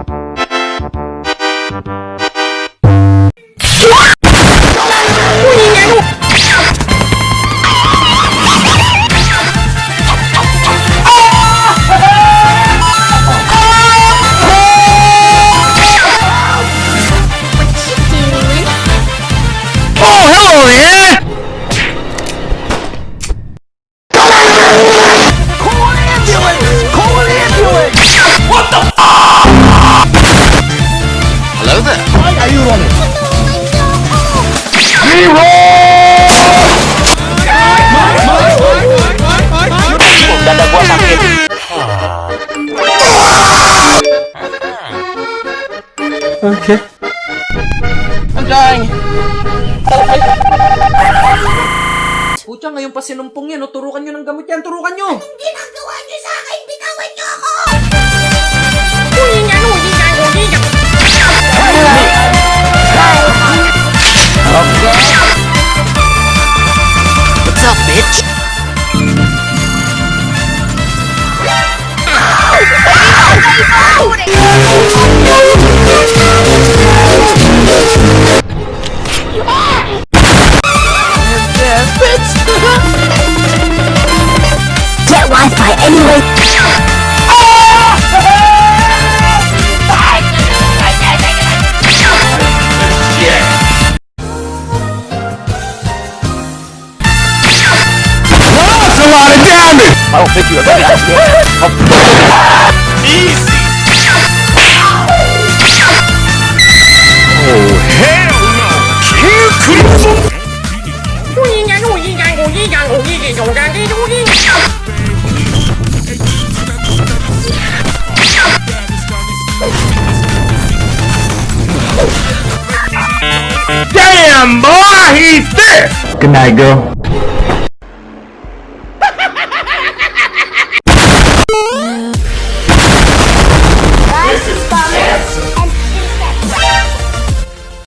Oh, Dada gua sakit. Oke. Anjay. Pucha, ngayon pa sinumpong yan. O, turukan nyo ng gamot yan. Turukan nyo! Ginagawa niyo anyway! That's a lot of damage! I don't think you have Easy! Oh, hell no! King Crimson! Boy! He's! Good night, girl.